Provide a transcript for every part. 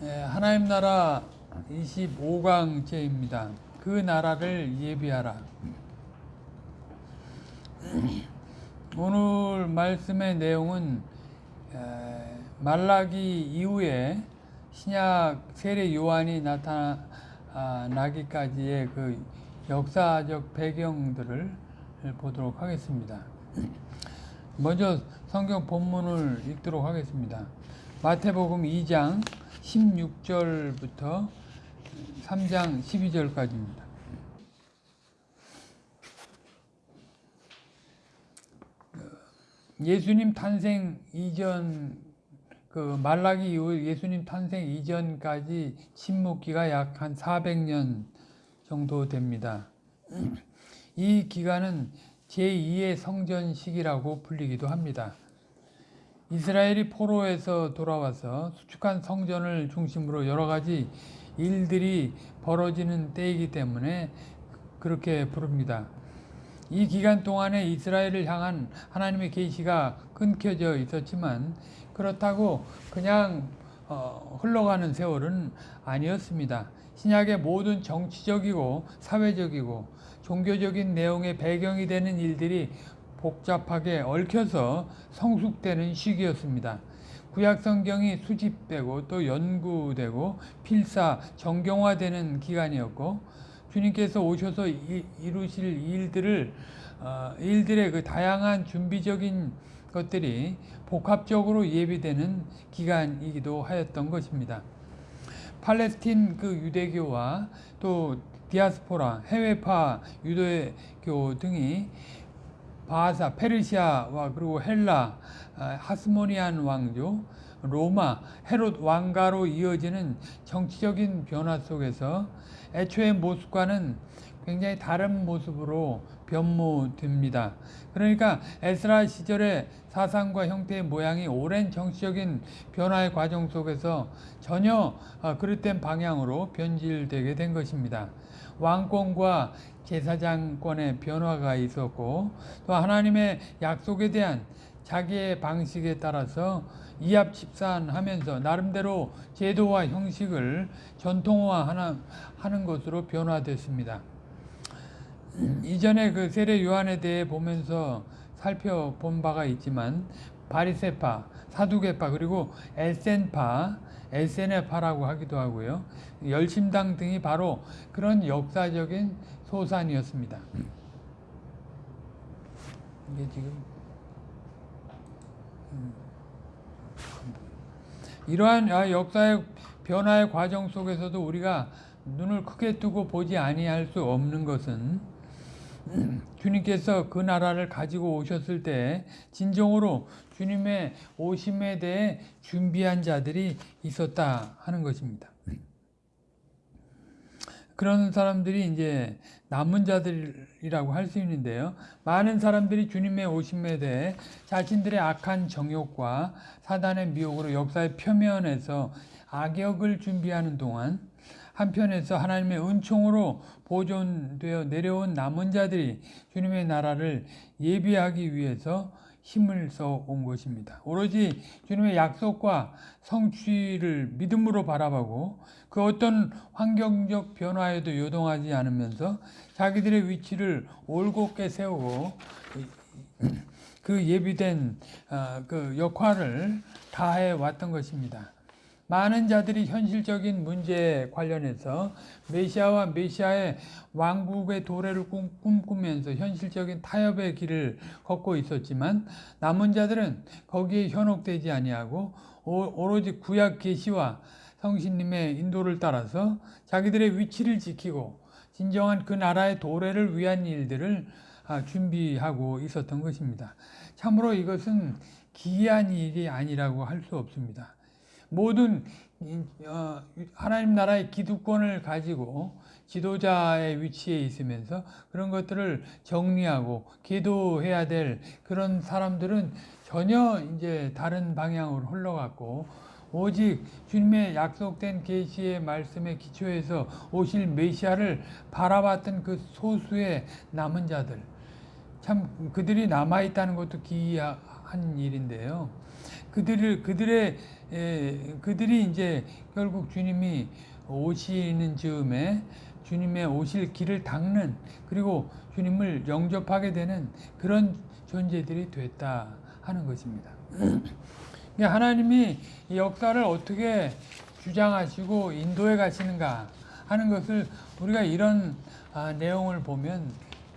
예, 하나님 나라 25강제입니다. 그 나라를 예비하라. 오늘 말씀의 내용은 에, 말라기 이후에 신약 세례 요한이 나타나기까지의 그 역사적 배경들을 보도록 하겠습니다. 먼저 성경 본문을 읽도록 하겠습니다. 마태복음 2장 16절부터 3장 12절까지입니다. 예수님 탄생 이전 그 말라기 이후 예수님 탄생 이전까지 침묵기가 약 한 400년 정도 됩니다. 이 기간은 제2의 성전 시기라고 불리기도 합니다. 이스라엘이 포로에서 돌아와서 수축한 성전을 중심으로 여러 가지 일들이 벌어지는 때이기 때문에 그렇게 부릅니다. 이 기간 동안에 이스라엘을 향한 하나님의 계시가 끊겨져 있었지만 그렇다고 그냥 어, 흘러가는 세월은 아니었습니다. 신약의 모든 정치적이고 사회적이고 종교적인 내용의 배경이 되는 일들이 복잡하게 얽혀서 성숙되는 시기였습니다. 구약 성경이 수집되고 또 연구되고 필사 정경화되는 기간이었고 주님께서 오셔서 이 루실 일들을 어, 일들의 그 다양한 준비적인 것들이 복합적으로 예비되는 기간이기도 하였던 것입니다. 팔레스틴 그 유대교와 또 디아스포라 해외파 유대교 등이 바사, 페르시아와 그리고 헬라, 아, 하스모니안 왕조, 로마, 헤롯 왕가로 이어지는 정치적인 변화 속에서 애초의 모습과는 굉장히 다른 모습으로 변모됩니다. 그러니까 에스라 시절의 사상과 형태의 모양이 오랜 정치적인 변화의 과정 속에서 전혀 아, 그릇된 방향으로 변질되게 된 것입니다. 왕권과 제사장권의 변화가 있었고 또 하나님의 약속에 대한 자기의 방식에 따라서 이합집산하면서 나름대로 제도와 형식을 전통화하는 것으로 변화됐습니다. 이전에 그 세례 요한에 대해 보면서 살펴본 바가 있지만 바리세파, 사두개파 그리고 에센파, 에세네파라고 하기도 하고요. 열심당 등이 바로 그런 역사적인 소산이었습니다. 이게 지금 음. 이러한 아, 역사의 변화의 과정 속에서도 우리가 눈을 크게 뜨고 보지 아니할 수 없는 것은 주님께서 그 나라를 가지고 오셨을 때 진정으로 주님의 오심에 대해 준비한 자들이 있었다 하는 것입니다. 그런 사람들이 이제 남은 자들이라고 할 수 있는데요. 많은 사람들이 주님의 오심에 대해 자신들의 악한 정욕과 사단의 미혹으로 역사의 표면에서 악역을 준비하는 동안 한편에서 하나님의 은총으로 보존되어 내려온 남은 자들이 주님의 나라를 예비하기 위해서 힘을 써 온 것입니다. 오로지 주님의 약속과 성취를 믿음으로 바라보고 그 어떤 환경적 변화에도 요동하지 않으면서 자기들의 위치를 올곧게 세우고 그 예비된 어, 그 역할을 다해 왔던 것입니다. 많은 자들이 현실적인 문제에 관련해서 메시아와 메시아의 왕국의 도래를 꿈꾸면서 현실적인 타협의 길을 걷고 있었지만 남은 자들은 거기에 현혹되지 아니하고 오로지 구약 계시와 성신님의 인도를 따라서 자기들의 위치를 지키고 진정한 그 나라의 도래를 위한 일들을 아, 준비하고 있었던 것입니다. 참으로 이것은 기이한 일이 아니라고 할 수 없습니다. 모든 어, 하나님 나라의 기득권을 가지고 지도자의 위치에 있으면서 그런 것들을 정리하고 기도해야 될 그런 사람들은 전혀 이제 다른 방향으로 흘러갔고 오직 주님의 약속된 계시의 말씀에 기초해서 오실 메시아를 바라봤던 그 소수의 남은 자들 참 그들이 남아 있다는 것도 기이한 일인데요. 그들을 그들의 에, 그들이 이제 결국 주님이 오시는 즈음에 주님의 오실 길을 닦는 그리고 주님을 영접하게 되는 그런 존재들이 됐다 하는 것입니다. 하나님이 이 역사를 어떻게 주장하시고 인도해 가시는가 하는 것을 우리가 이런 아, 내용을 보면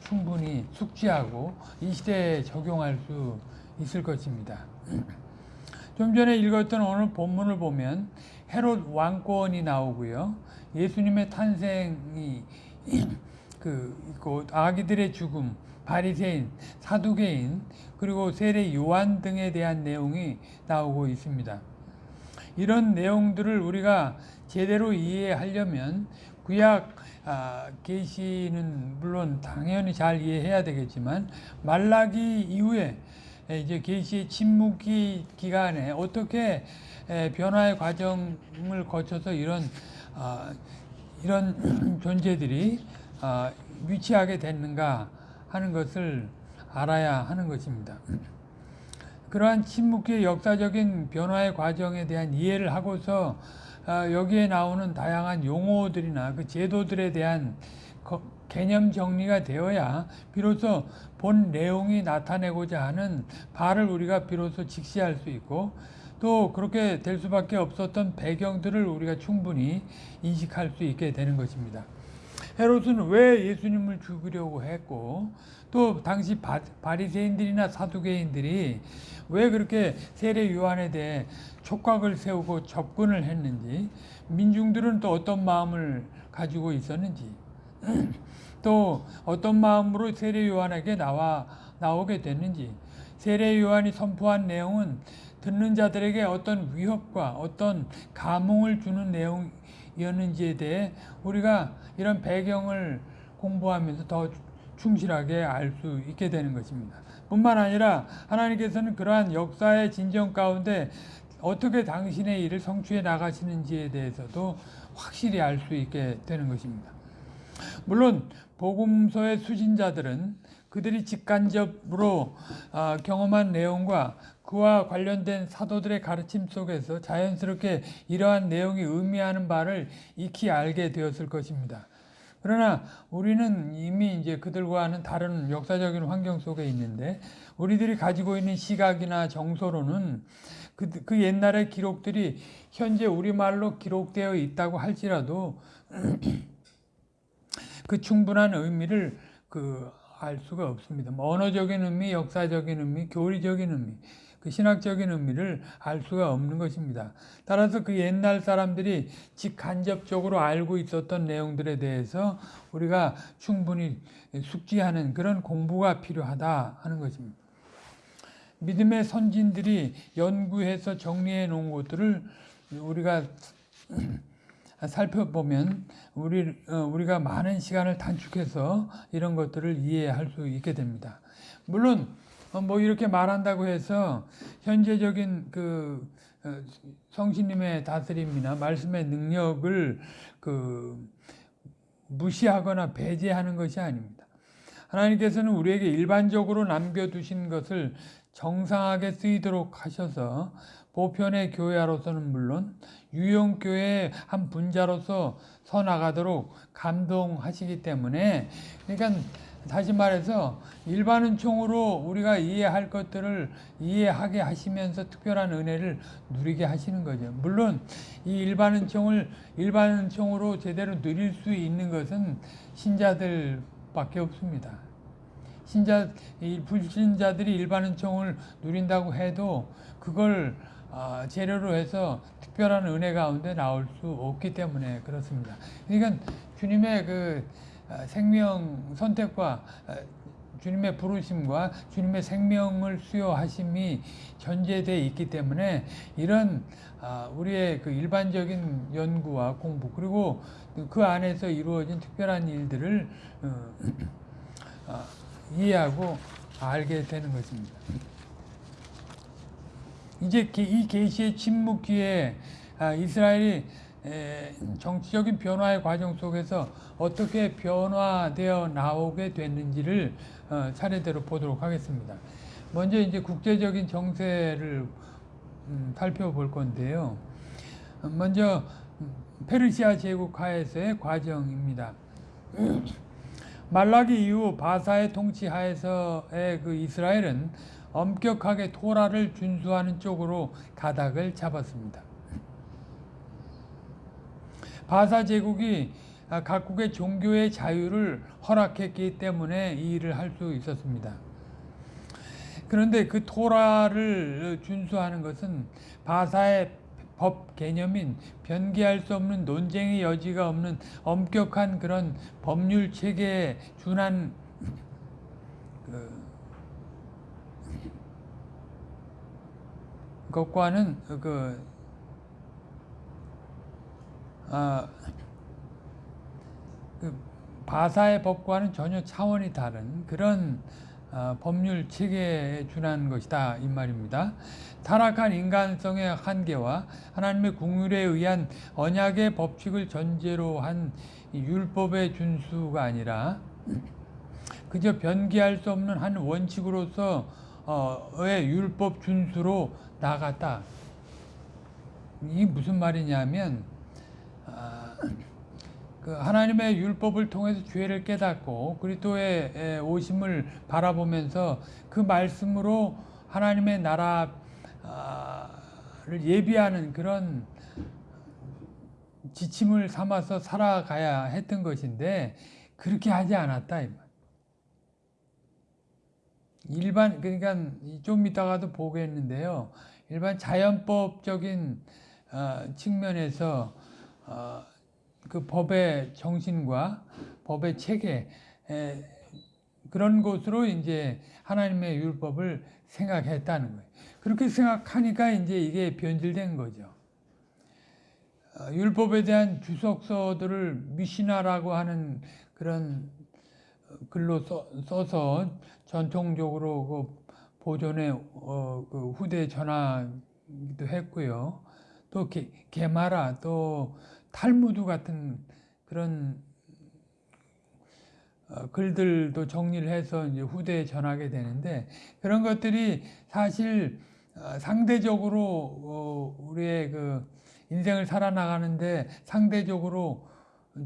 충분히 숙지하고 이 시대에 적용할 수 있을 것입니다. 좀 전에 읽었던 오늘 본문을 보면 헤롯 왕권이 나오고요. 예수님의 탄생이 그 있고 아기들의 죽음, 바리새인, 사두개인, 그리고 세례 요한 등에 대한 내용이 나오고 있습니다. 이런 내용들을 우리가 제대로 이해하려면 구약 아, 계시는 물론 당연히 잘 이해해야 되겠지만 말라기 이후에 에, 이제 계시의 침묵기 기간에 어떻게 에, 변화의 과정을 거쳐서 이런 아, 이런 존재들이 아, 위치하게 됐는가 하는 것을 알아야 하는 것입니다. 그러한 침묵기의 역사적인 변화의 과정에 대한 이해를 하고서 아, 여기에 나오는 다양한 용어들이나 그 제도들에 대한 거- 개념 정리가 되어야 비로소 본 내용이 나타내고자 하는 바를 우리가 비로소 직시할 수 있고 또 그렇게 될 수밖에 없었던 배경들을 우리가 충분히 인식할 수 있게 되는 것입니다. 헤롯은 왜 예수님을 죽이려고 했고 또 당시 바, 바리새인들이나 사두개인들이 왜 그렇게 세례 요한에 대해 촉각을 세우고 접근을 했는지 민중들은 또 어떤 마음을 가지고 있었는지 또 어떤 마음으로 세례 요한에게 나와 나오게 됐는지 세례 요한이 선포한 내용은 듣는 자들에게 어떤 위협과 어떤 감흥을 주는 내용이었는지에 대해 우리가 이런 배경을 공부하면서 더 충실하게 알 수 있게 되는 것입니다. 뿐만 아니라 하나님께서는 그러한 역사의 진정 가운데 어떻게 당신의 일을 성취해 나가시는지에 대해서도 확실히 알 수 있게 되는 것입니다. 물론 복음서의 수신자들은 그들이 직간접으로 아, 경험한 내용과 그와 관련된 사도들의 가르침 속에서 자연스럽게 이러한 내용이 의미하는 바를 익히 알게 되었을 것입니다. 그러나 우리는 이미 이제 그들과는 다른 역사적인 환경 속에 있는데 우리들이 가지고 있는 시각이나 정서로는 그, 그 옛날의 기록들이 현재 우리말로 기록되어 있다고 할지라도 그 충분한 의미를 그 알 수가 없습니다. 뭐 언어적인 의미, 역사적인 의미, 교리적인 의미, 그 신학적인 의미를 알 수가 없는 것입니다. 따라서 그 옛날 사람들이 직간접적으로 알고 있었던 내용들에 대해서 우리가 충분히 숙지하는 그런 공부가 필요하다 하는 것입니다. 믿음의 선진들이 연구해서 정리해 놓은 것들을 우리가 살펴보면 우리 어, 우리가 많은 시간을 단축해서 이런 것들을 이해할 수 있게 됩니다. 물론 어, 뭐 이렇게 말한다고 해서 현재적인 그 어, 성신님의 다스림이나 말씀의 능력을 그 무시하거나 배제하는 것이 아닙니다. 하나님께서는 우리에게 일반적으로 남겨두신 것을 정상하게 쓰이도록 하셔서 보편의 교회로서는 물론 유용교회의 한 분자로서 서나가도록 감동하시기 때문에 그러니까 다시 말해서 일반은 총으로 우리가 이해할 것들을 이해하게 하시면서 특별한 은혜를 누리게 하시는 거죠. 물론 이 일반은 총을 일반은 총으로 제대로 누릴 수 있는 것은 신자들밖에 없습니다. 신자 이 불신자들이 일반은 총을 누린다고 해도 그걸 아, 재료로 해서 특별한 은혜 가운데 나올 수 없기 때문에 그렇습니다. 그러니까 주님의 그 아, 생명 선택과 아, 주님의 부르심과 주님의 생명을 수여하심이 전제되어 있기 때문에 이런 아, 우리의 그 일반적인 연구와 공부 그리고 그 안에서 이루어진 특별한 일들을 어, 아, 이해하고 알게 되는 것입니다. 이제 게- 이 계시의 침묵기에 아, 이스라엘이 에, 정치적인 변화의 과정 속에서 어떻게 변화되어 나오게 됐는지를 어, 차례대로 보도록 하겠습니다. 먼저 이제 국제적인 정세를 음, 살펴볼 건데요. 먼저 음, 페르시아 제국 하에서의 과정입니다. 말라기 이후 바사의 통치 하에서의 그 이스라엘은 엄격하게 토라를 준수하는 쪽으로 가닥을 잡았습니다. 바사 제국이 아, 각국의 종교의 자유를 허락했기 때문에 이 일을 할 수 있었습니다. 그런데 그 토라를 준수하는 것은 바사의 법 개념인 변기할 수 없는 논쟁의 여지가 없는 엄격한 그런 법률 체계에 준한 그 것과는 그 아, 그 바사의 법과는 전혀 차원이 다른 그런 어, 법률 체계에 준한 것이다 이 말입니다. 타락한 인간성의 한계와 하나님의 국률에 의한 언약의 법칙을 전제로 한 율법의 준수가 아니라 그저 변기할 수 없는 한 원칙으로서 의 율법 준수로 나갔다. 이 무슨 말이냐면 아, 그 하나님의 율법을 통해서 죄를 깨닫고 그리스도의 오심을 바라보면서 그 말씀으로 하나님의 나라를 예비하는 그런 지침을 삼아서 살아가야 했던 것인데 그렇게 하지 않았다. 일반 그러니까 좀 이따가도 보겠는데요. 일반 자연법적인 어, 측면에서 어, 그 법의 정신과 법의 체계 에, 그런 것으로 이제 하나님의 율법을 생각했다는 거예요. 그렇게 생각하니까 이제 이게 변질된 거죠. 어, 율법에 대한 주석서들을 미시나라고 하는 그런 글로 써, 서 전통적으로 그 보존에 어, 그 후대 전하기도 했고요. 또 게, 게마라 또 탈무드 같은 그런 어, 글들도 정리를 해서 이제 후대에 전하게 되는데 그런 것들이 사실 어, 상대적으로 어, 우리의 그 인생을 살아나가는데 상대적으로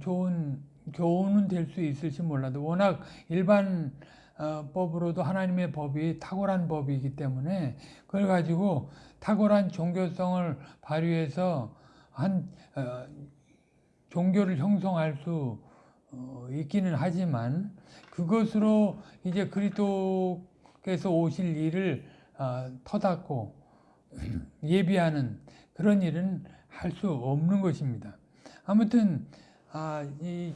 좋은 교훈은 될 수 있을지 몰라도 워낙 일반 법으로도 하나님의 법이 탁월한 법이기 때문에 그걸 가지고 탁월한 종교성을 발휘해서 한 종교를 형성할 수 어, 있기는 하지만 그것으로 이제 그리스도께서 오실 일을 어, 터닫고 예비하는 그런 일은 할 수 없는 것입니다. 아무튼 아, 이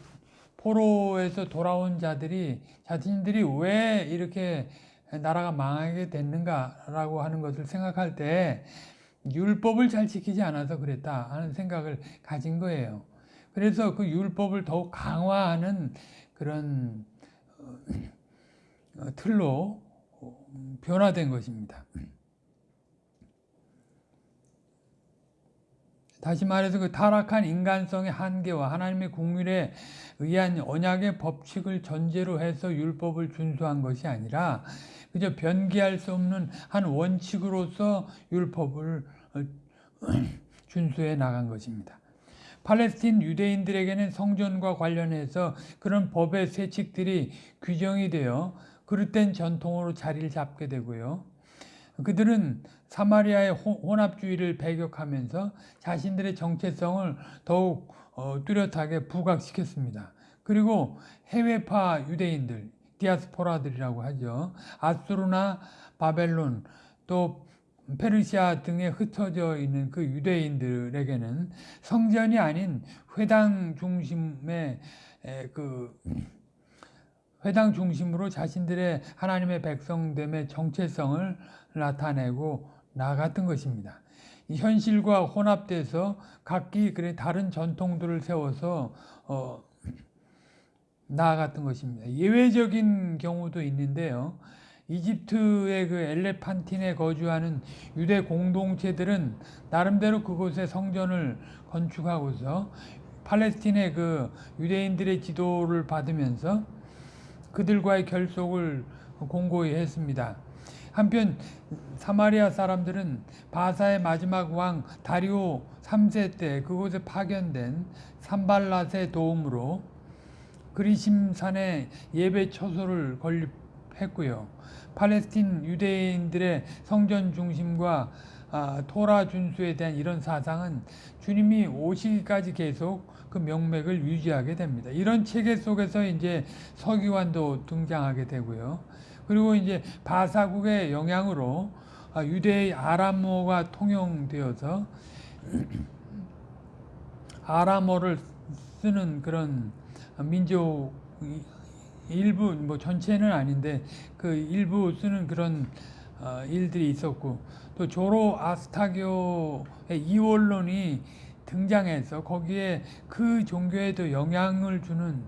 포로에서 돌아온 자들이 자신들이 왜 이렇게 나라가 망하게 됐는가라고 하는 것을 생각할 때 율법을 잘 지키지 않아서 그랬다 하는 생각을 가진 거예요. 그래서 그 율법을 더욱 강화하는 그런 어, 틀로 변화된 것입니다. 다시 말해서 그 타락한 인간성의 한계와 하나님의 국률에 의한 언약의 법칙을 전제로 해서 율법을 준수한 것이 아니라 그저 변기할 수 없는 한 원칙으로서 율법을 어, 준수해 나간 것입니다. 팔레스틴 유대인들에게는 성전과 관련해서 그런 법의 세칙들이 규정이 되어 그릇된 전통으로 자리를 잡게 되고요. 그들은 사마리아의 혼합주의를 배격하면서 자신들의 정체성을 더욱 어, 뚜렷하게 부각시켰습니다. 그리고 해외파 유대인들, 디아스포라들이라고 하죠. 아수르나 바벨론, 또 페르시아 등에 흩어져 있는 그 유대인들에게는 성전이 아닌 회당 중심의 그 회당 중심으로 자신들의 하나님의 백성됨의 정체성을 나타내고 나갔던 것입니다. 현실과 혼합돼서 각기 그래 다른 전통들을 세워서 어, 나아갔던 것입니다. 예외적인 경우도 있는데요. 이집트의 그 엘레판틴에 거주하는 유대 공동체들은 나름대로 그곳에 성전을 건축하고서 팔레스틴의 그 유대인들의 지도를 받으면서 그들과의 결속을 공고히 했습니다. 한편 사마리아 사람들은 바사의 마지막 왕 다리오 3세 때 그곳에 파견된 산발랏의 도움으로 그리심산에 예배 처소를 건립했고요. 팔레스틴 유대인들의 성전 중심과 아, 토라 준수에 대한 이런 사상은 주님이 오시기까지 계속 그 명맥을 유지하게 됩니다. 이런 체계 속에서 이제 서기관도 등장하게 되고요. 그리고 이제 바사국의 영향으로 아, 유대의 아람어가 통용되어서 아람어를 쓰는 그런 민족 일부 뭐 전체는 아닌데 그 일부 쓰는 그런 어, 일들이 있었고 또 조로 아스타교의 이원론이 등장해서 거기에 그 종교에도 영향을 주는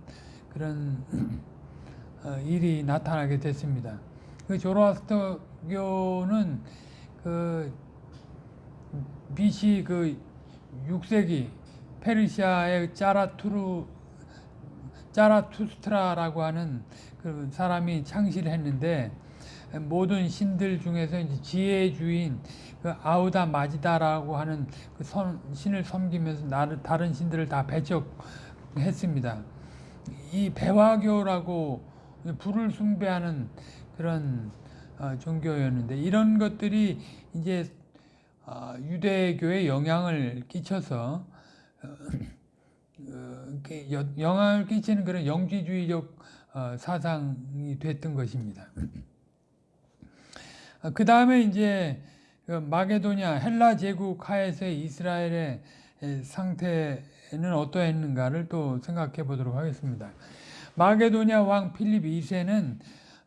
그런 어, 일이 나타나게 됐습니다. 그 조로아스터교는 그 BC 그 6세기 페르시아의 짜라투르 짜라투스트라라고 하는 그 사람이 창시했는데 모든 신들 중에서 이제 지혜의 주인 그 아우다 마지다라고 하는 그 선, 신을 섬기면서 나를 다른 신들을 다 배척했습니다. 이 배화교라고 불을 숭배하는 그런 어, 종교였는데 이런 것들이 이제 어, 유대교에 영향을 끼쳐서 어, 영향을 끼치는 그런 영지주의적 어, 사상이 됐던 것입니다. 그 다음에 이제 그 마게도냐 헬라 제국 하에서의 이스라엘의 에, 상태는 어떠했는가를 또 생각해 보도록 하겠습니다. 마게도냐 왕 필립 2세는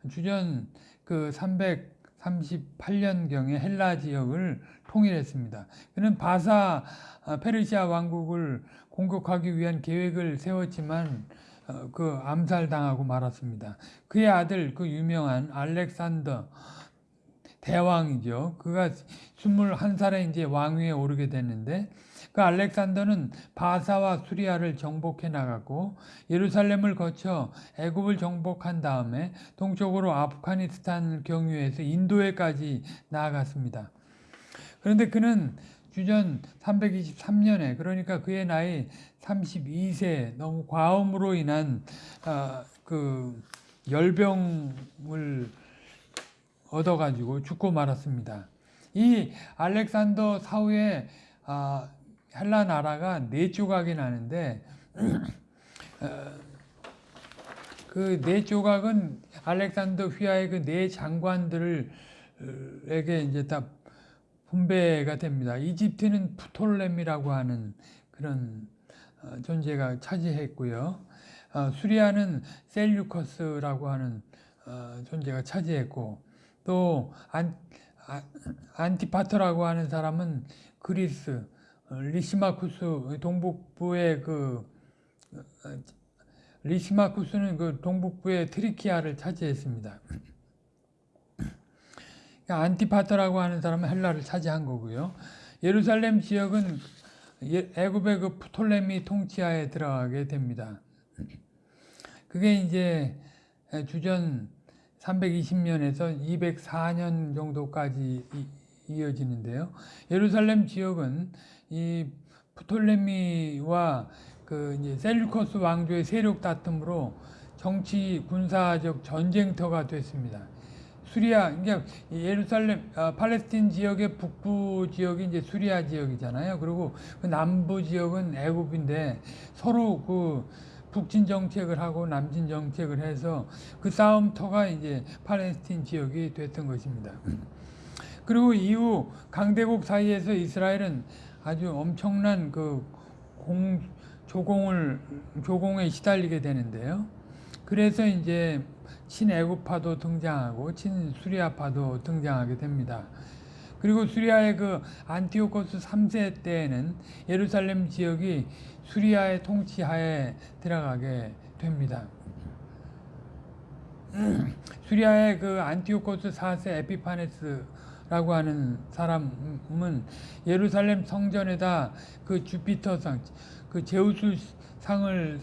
주전 그 338년경에 헬라 지역을 통일했습니다. 그는 바사 아, 페르시아 왕국을 공격하기 위한 계획을 세웠지만 어, 그 암살당하고 말았습니다. 그의 아들 그 유명한 알렉산더 대왕이죠. 그가 21살에 이제 왕위에 오르게 됐는데 그 알렉산더는 바사와 수리아를 정복해 나갔고 예루살렘을 거쳐 애굽을 정복한 다음에 동쪽으로 아프가니스탄을 경유해서 인도에까지 나아갔습니다. 그런데 그는 주전 323년에 그러니까 그의 나이 32세 너무 과음으로 인한 아, 그 열병을 얻어가지고 죽고 말았습니다. 이 알렉산더 사후에 아, 헬라 나라가 네 조각이 나는데 그 네 조각은 알렉산더 휘하의 그 네 장관들에게 이제 다 분배가 됩니다. 이집트는 프톨렘이라고 하는 그런 어, 존재가 차지했고요. 어, 수리아는 셀류커스라고 하는 어, 존재가 차지했고 또 안, 아, 안티파터라고 하는 사람은 그리스, 어, 리시마쿠스 동북부의 그 어, 리시마쿠스는 그 동북부의 트라키아를 차지했습니다. 그러니까 안티파터라고 하는 사람은 헬라를 차지한 거고요. 예루살렘 지역은 예- 애굽의 그 프톨레미 통치하에 들어가게 됩니다. 그게 이제 주전 320년에서 204년 정도까지 이- 이어지는데요. 예루살렘 지역은 이 프톨레미와 그 이제 셀루커스 왕조의 세력 다툼으로 정치 군사적 전쟁터가 됐습니다. 수리아, 그러니까 이 예루살렘, 아, 팔레스틴 지역의 북부 지역이 이제 수리아 지역이잖아요. 그리고 그 남부 지역은 애굽인데 서로 그 북진 정책을 하고 남진 정책을 해서 그 싸움터가 이제 팔레스틴 지역이 됐던 것입니다. 그리고 이후 강대국 사이에서 이스라엘은 아주 엄청난 그 공, 조공을, 조공에 시달리게 되는데요. 그래서 이제 친애굽파도 등장하고 친수리아파도 등장하게 됩니다. 그리고 수리아의 그 안티오코스 3세 때에는 예루살렘 지역이 수리아의 통치하에 들어가게 됩니다. 수리아의 그 안티오코스 4세 에피파네스라고 하는 사람은 예루살렘 성전에다 그 주피터상, 그 제우스 상을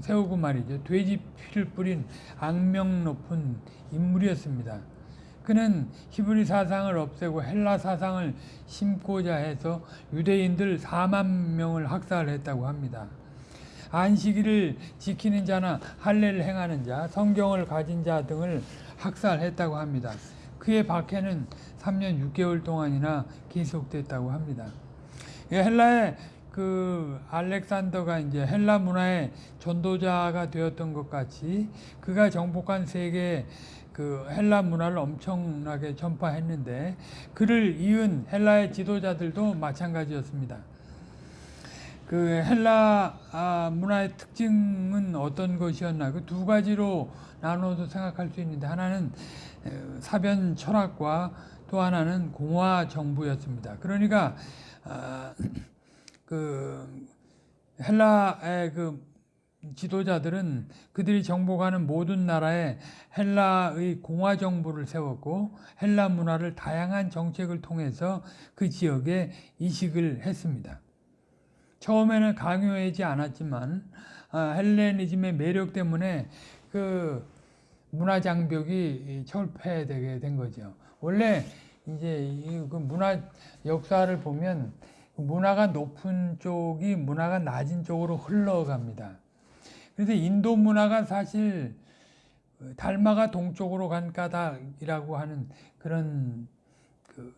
세우고 말이죠. 돼지 피를 뿌린 악명 높은 인물이었습니다. 그는 히브리 사상을 없애고 헬라 사상을 심고자 해서 유대인들 4만 명을 학살했다고 합니다. 안식일을 지키는 자나 할례를 행하는 자, 성경을 가진 자 등을 학살했다고 합니다. 그의 박해는 3년 6개월 동안이나 계속됐다고 합니다. 예, 헬라의 그 알렉산더가 이제 헬라 문화의 전도자가 되었던 것 같이 그가 정복한 세계 그 헬라 문화를 엄청나게 전파했는데 그를 이은 헬라의 지도자들도 마찬가지였습니다. 그 헬라 아, 문화의 특징은 어떤 것이었나? 그 두 가지로 나눠서 생각할 수 있는데 하나는 에, 사변 철학과 또 하나는 공화 정부였습니다. 그러니까 아, 그 헬라의 그 지도자들은 그들이 정복하는 모든 나라에 헬라의 공화 정부를 세웠고 헬라 문화를 다양한 정책을 통해서 그 지역에 이식을 했습니다. 처음에는 강요하지 않았지만 아, 헬레니즘의 매력 때문에 그 문화 장벽이 철폐되게 된 거죠. 원래 이제 이그 문화 역사를 보면 문화가 높은 쪽이 문화가 낮은 쪽으로 흘러갑니다. 그래서 인도 문화가 사실 달마가 동쪽으로 간 까닭이라고 하는 그런 그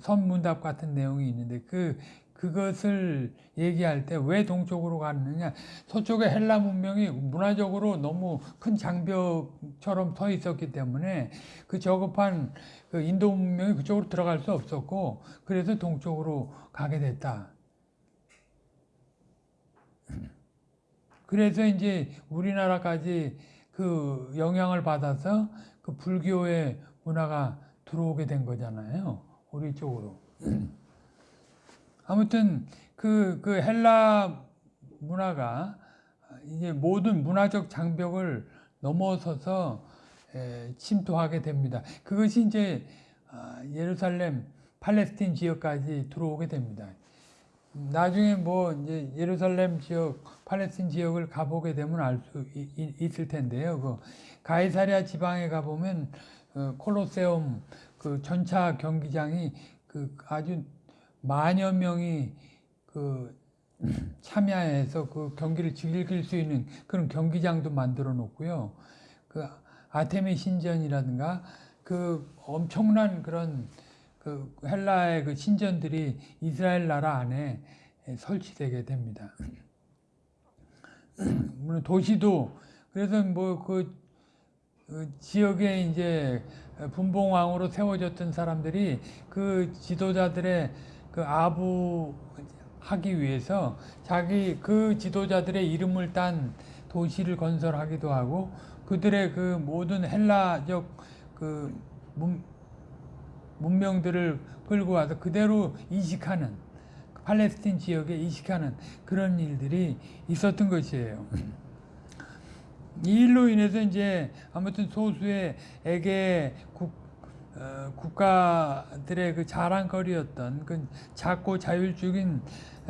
선문답 같은 내용이 있는데 그 그것을 얘기할 때 왜 동쪽으로 갔느냐 서쪽의 헬라 문명이 문화적으로 너무 큰 장벽처럼 서 있었기 때문에 그 저급한 그 인도 문명이 그쪽으로 들어갈 수 없었고 그래서 동쪽으로 가게 됐다. 그래서 이제 우리나라까지 그 영향을 받아서 그 불교의 문화가 들어오게 된 거잖아요. 우리 쪽으로. 아무튼 그, 그 헬라 문화가 이제 모든 문화적 장벽을 넘어서서 에, 침투하게 됩니다. 그것이 이제 아, 예루살렘, 팔레스틴 지역까지 들어오게 됩니다. 나중에 뭐 이제 예루살렘 지역, 팔레스틴 지역을 가보게 되면 알 수 있을 텐데요. 그 가이사랴 지방에 가보면 어, 콜로세움 그 전차 경기장이 그 아주 만여 명이 그 참여해서 그 경기를 즐길 수 있는 그런 경기장도 만들어 놓고요. 그 아테미 신전이라든가 그 엄청난 그런 그 헬라의 그 신전들이 이스라엘 나라 안에 설치되게 됩니다. 물론 도시도 그래서 뭐그 그 지역에 이제 분봉왕으로 세워졌던 사람들이 그 지도자들의 그 아부하기 위해서 자기 그 지도자들의 이름을 딴 도시를 건설하기도 하고 그들의 그 모든 헬라적 그 문, 문명들을 끌고 와서 그대로 이식하는 팔레스틴 지역에 이식하는 그런 일들이 있었던 것이에요. 이 일로 인해서 이제 아무튼 소수의 에게 국, 어, 국가들의 그 자랑거리였던 그 작고 자율적인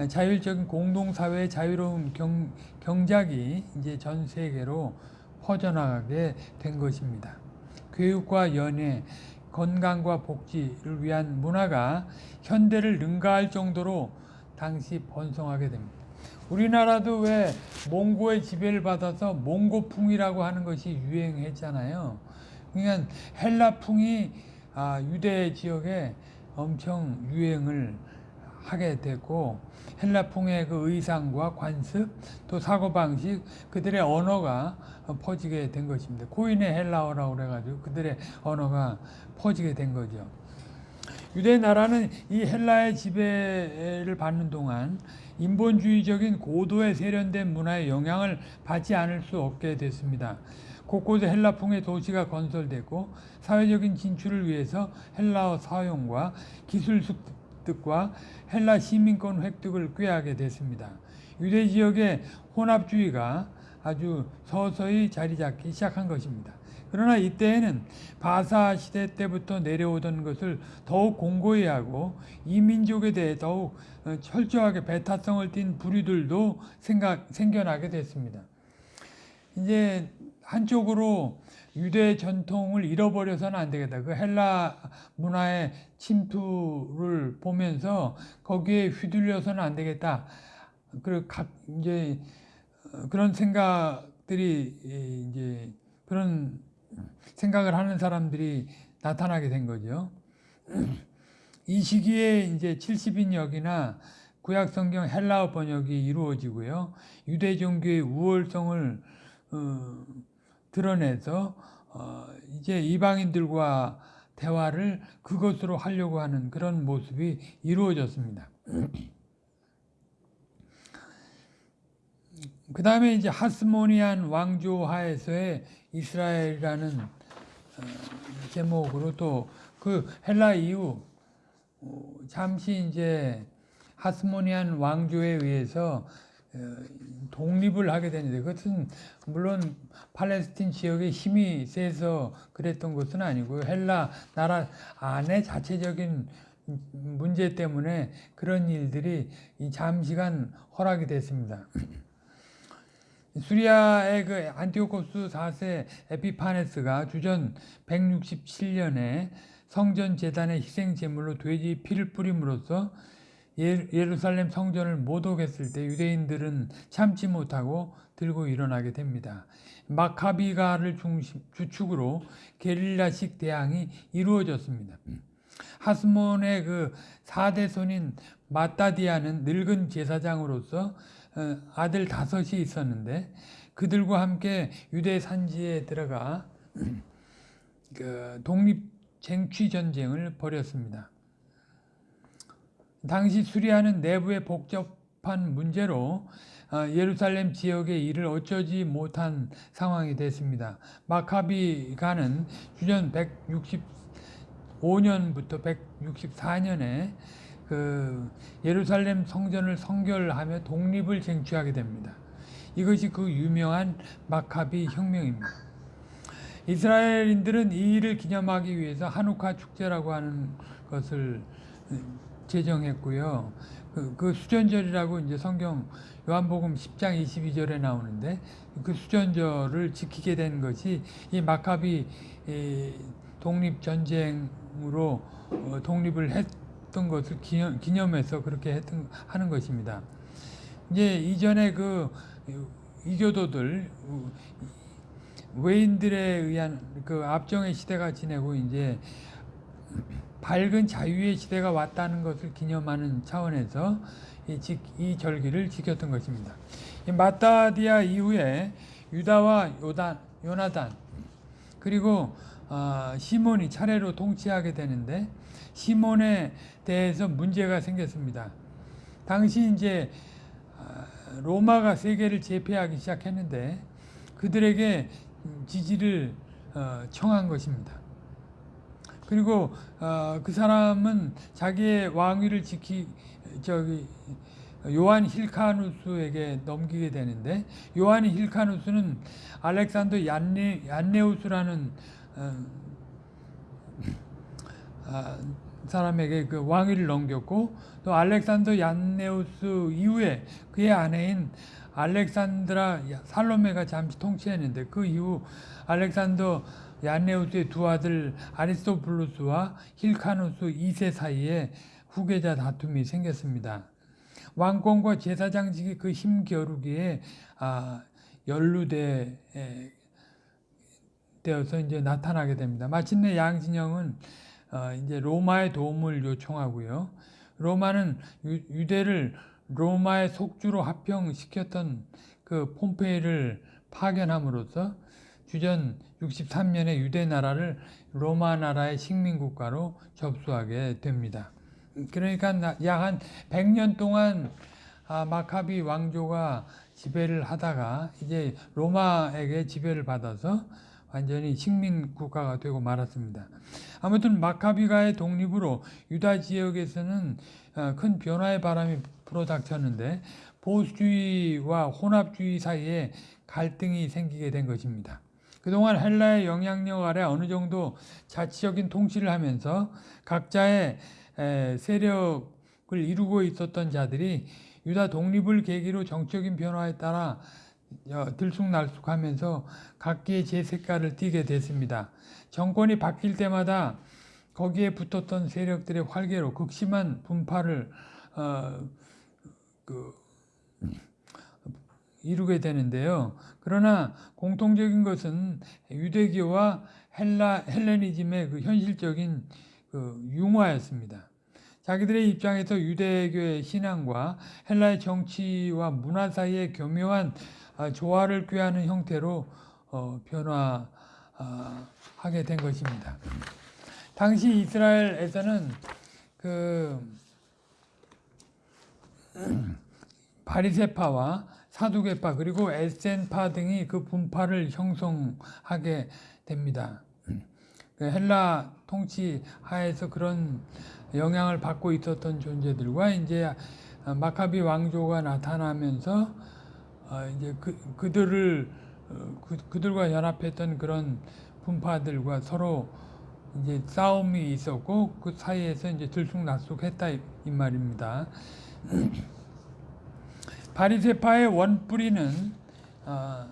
자율적인 공동사회의 자유로운 경, 경작이 이제 전 세계로 퍼져나가게 된 것입니다. 교육과 연애, 건강과 복지를 위한 문화가 현대를 능가할 정도로 당시 번성하게 됩니다. 우리나라도 왜 몽고의 지배를 받아서 몽고풍이라고 하는 것이 유행했잖아요. 그러니까 헬라풍이 아, 유대 지역에 엄청 유행을 하게 됐고 헬라풍의 그 의상과 관습 또 사고방식 그들의 언어가 퍼지게 된 것입니다. 고인의 헬라어라고 그래가지고 그들의 언어가 퍼지게 된 거죠. 유대 나라는 이 헬라의 지배를 받는 동안 인본주의적인 고도의 세련된 문화의 영향을 받지 않을 수 없게 됐습니다. 곳곳에 헬라풍의 도시가 건설되고 사회적인 진출을 위해서 헬라어 사용과 기술 습득과 헬라 시민권 획득을 꾀하게 됐습니다. 유대 지역의 혼합주의가 아주 서서히 자리 잡기 시작한 것입니다. 그러나 이때에는 바사 시대 때부터 내려오던 것을 더욱 공고히 하고 이민족에 대해 더욱 철저하게 배타성을 띤 부류들도 생각, 생겨나게 됐습니다. 이제 한쪽으로 유대 전통을 잃어버려서는 안 되겠다. 그 헬라 문화의 침투를 보면서 거기에 휘둘려서는 안 되겠다. 그리고 각 이제 어, 그런 생각들이 이- 이제 그런 생각을 하는 사람들이 나타나게 된 거죠. 이 시기에 이제 70인역이나 구약 성경 헬라어 번역이 이루어지고요. 유대 종교의 우월성을 어, 드러내서 어, 이제 이방인들과 대화를 그것으로 하려고 하는 그런 모습이 이루어졌습니다. 그 다음에 이제 하스모니안 왕조 하에서의 이스라엘이라는 어, 제목으로 또 그 헬라 이후 어, 잠시 이제 하스모니안 왕조에 의해서 어, 독립을 하게 되는데 그것은 물론 팔레스틴 지역에 힘이 세서 그랬던 것은 아니고 헬라 나라 안에 자체적인 문제 때문에 그런 일들이 이 잠시간 허락이 됐습니다. 수리아의 그 안티오코스 4세 에피파네스가 주전 167년에 성전 재단의 희생 제물로 돼지 피를 뿌림으로써 예- 예루살렘 성전을 모독했을 때 유대인들은 참지 못하고 들고 일어나게 됩니다. 마카비가를 중심, 주축으로 게릴라식 대항이 이루어졌습니다. 하스몬의 그 4대 손인 마따디아는 늙은 제사장으로서 어, 아들 다섯이 있었는데 그들과 함께 유대 산지에 들어가 그 독립 쟁취 전쟁을 벌였습니다. 당시 수리아는 내부의 복잡한 문제로 어, 예루살렘 지역의 일을 어쩌지 못한 상황이 됐습니다. 마카비가는 주전 165년부터 164년에 그 예루살렘 성전을 성결하며 독립을 쟁취하게 됩니다. 이것이 그 유명한 마카비 혁명입니다. 이스라엘인들은 이 일을 기념하기 위해서 한우카 축제라고 하는 것을 제정했고요. 그, 그 수전절이라고 이제 성경 요한복음 10장 22절에 나오는데 그 수전절을 지키게 된 것이 이 마카비 이 독립 전쟁으로 어, 독립을 했 던 것을 기념, 기념해서 그렇게 했던 하는 것입니다. 이제 이전에 그 이교도들 외인들에 의한 그 압정의 시대가 지내고 이제 밝은 자유의 시대가 왔다는 것을 기념하는 차원에서 이, 지, 이 절기를 지켰던 것입니다. 이 마따디아 이후에 유다와 요단, 요나단 그리고 어, 시몬이 차례로 통치하게 되는데 시몬에 대해서 문제가 생겼습니다. 당시 이제 아, 로마가 세계를 제패하기 시작했는데 그들에게 지지를 어, 청한 것입니다. 그리고 어, 그 사람은 자기의 왕위를 지키 저기 요한 힐카누스에게 넘기게 되는데 요한 힐카누스는 알렉산더 얀네, 얀네우스라는 사람에게 그 왕위를 넘겼고 또 알렉산더 얀네우스 이후에 그의 아내인 알렉산드라 살로메가 잠시 통치했는데 그 이후 알렉산더 얀네우스의 두 아들 아리스토블루스와 힐카누스 2세 사이에 후계자 다툼이 생겼습니다. 왕권과 제사장직이 그 힘겨루기에 아, 연루돼 에, 되어서 이제 나타나게 됩니다. 마침내 양진영은 어, 이제 로마의 도움을 요청하고요. 로마는 유, 유대를 로마의 속주로 합병시켰던 그 폼페이를 파견함으로써 주전 63년에 유대 나라를 로마 나라의 식민 국가로 접수하게 됩니다. 그러니까 약 한 100년 동안 아, 마카비 왕조가 지배를 하다가 이제 로마에게 지배를 받아서 완전히 식민 국가가 되고 말았습니다. 아무튼 마카비가의 독립으로 유다 지역에서는 어, 큰 변화의 바람이 불어닥쳤는데 보수주의와 혼합주의 사이에 갈등이 생기게 된 것입니다. 그동안 헬라의 영향력 아래 어느 정도 자치적인 통치를 하면서 각자의 세력을 이루고 있었던 자들이 유다 독립을 계기로 정적인 변화에 따라 어, 들쑥날쑥하면서 각기의 제 색깔을 띠게 됐습니다. 정권이 바뀔 때마다 거기에 붙었던 세력들의 활개로 극심한 분파를 어, 그, 이루게 되는데요. 그러나 공통적인 것은 유대교와 헬라 헬레니즘의 그 현실적인 그 융화였습니다. 자기들의 입장에서 유대교의 신앙과 헬라의 정치와 문화 사이의 교묘한 아, 조화를 꾀하는 형태로 어, 변화하게 된 것입니다. 당시 이스라엘에서는 그 바리세파와 사두개파 그리고 에센파 등이 그 분파를 형성하게 됩니다. 그 헬라 통치 하에서 그런 영향을 받고 있었던 존재들과 이제 마카비 왕조가 나타나면서 어, 이제 그 그들을 어, 그, 그들과 연합했던 그런 분파들과 서로 이제 싸움이 있었고 그 사이에서 이제 들쑥날쑥했다 이, 이 말입니다. 바리세파의 원뿌리는 어,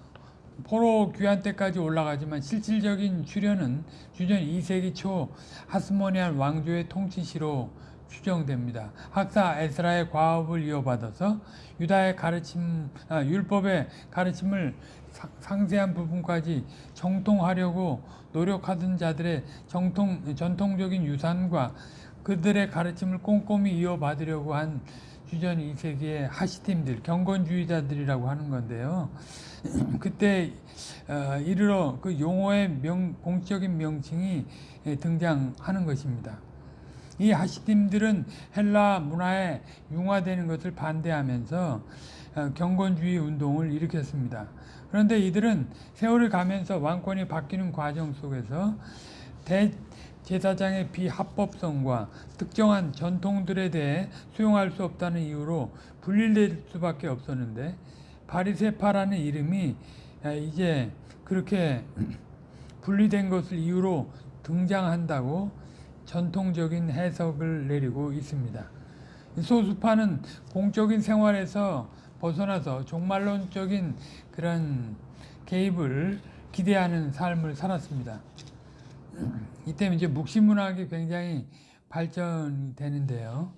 포로 귀환 때까지 올라가지만 실질적인 출현은 주전 2세기 초 하스모니안 왕조의 통치시로 추정됩니다. 학사 에스라의 과업을 이어받아서 유다의 가르침, 아, 율법의 가르침을 사, 상세한 부분까지 정통하려고 노력하던 자들의 정통, 전통적인 유산과 그들의 가르침을 꼼꼼히 이어받으려고 한 주전 2세기의 하시팀들, 경건주의자들이라고 하는 건데요. 그때 어, 이르러 그 용어의 명, 공적인 명칭이 등장하는 것입니다. 이 하시딤들은 헬라 문화에 융화되는 것을 반대하면서 어, 경건주의 운동을 일으켰습니다. 그런데 이들은 세월을 가면서 왕권이 바뀌는 과정 속에서 대제사장의 비합법성과 특정한 전통들에 대해 수용할 수 없다는 이유로 분리될 수밖에 없었는데 바리세파라는 이름이 아, 이제 그렇게 분리된 것을 이유로 등장한다고 전통적인 해석을 내리고 있습니다. 소수파는 공적인 생활에서 벗어나서 종말론적인 그런 개입을 기대하는 삶을 살았습니다. 이때 이제 묵시문학이 굉장히 발전이 되는데요.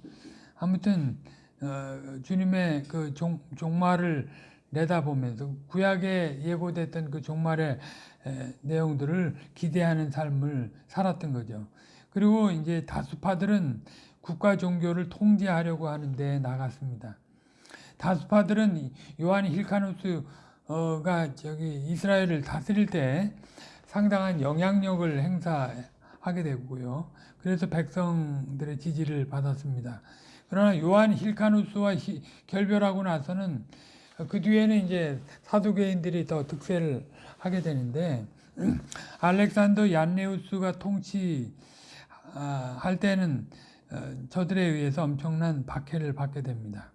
아무튼 어, 주님의 그 종, 종말을 내다보면서 구약에 예고됐던 그 종말의 에, 내용들을 기대하는 삶을 살았던 거죠. 그리고 이제 다수파들은 국가 종교를 통제하려고 하는 데 나갔습니다. 다수파들은 요한 힐카누스가 저기 이스라엘을 다스릴 때 상당한 영향력을 행사하게 되고요. 그래서 백성들의 지지를 받았습니다. 그러나 요한 힐카누스와 결별하고 나서는 그 뒤에는 이제 사두개인들이 더 득세를 하게 되는데 알렉산더 얀네우스가 통치 할 때는 어, 저들에 의해서 엄청난 박해를 받게 됩니다.